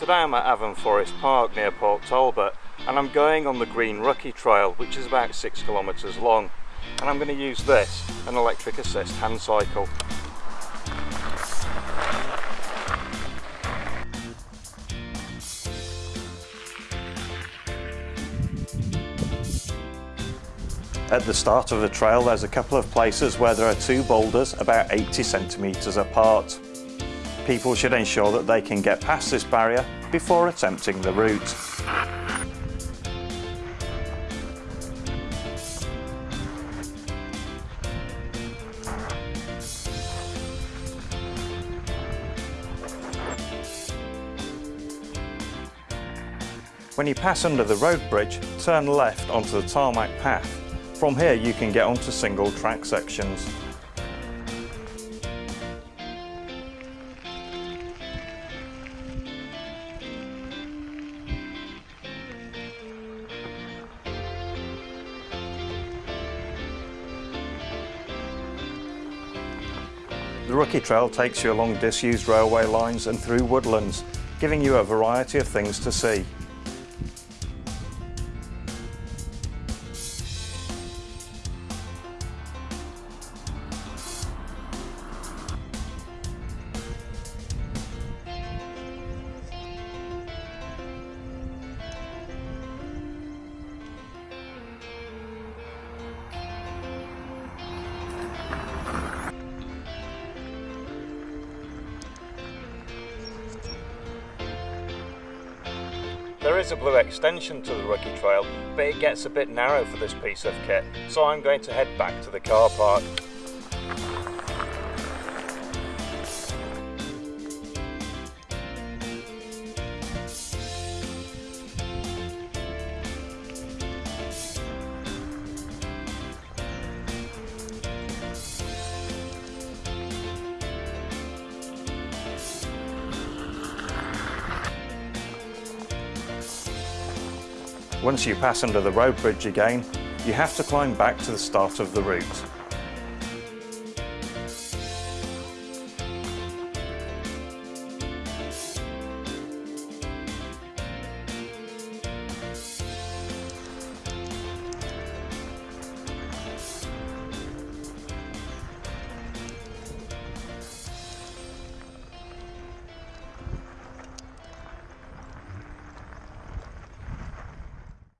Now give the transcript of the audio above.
Today I'm at Afan Forest Park near Port Talbot and I'm going on the Green Rookie Trail which is about 6 kilometres long and I'm going to use this, an electric assist hand cycle. At the start of the trail there's a couple of places where there are two boulders about 80 centimetres apart. People should ensure that they can get past this barrier before attempting the route. When you pass under the road bridge, turn left onto the tarmac path from here you can get onto single track sections. The Rookie Trail takes you along disused railway lines and through woodlands, giving you a variety of things to see. There is a blue extension to the Rookie Trail, but it gets a bit narrow for this piece of kit, so I'm going to head back to the car park. Once you pass under the road bridge again, you have to climb back to the start of the route.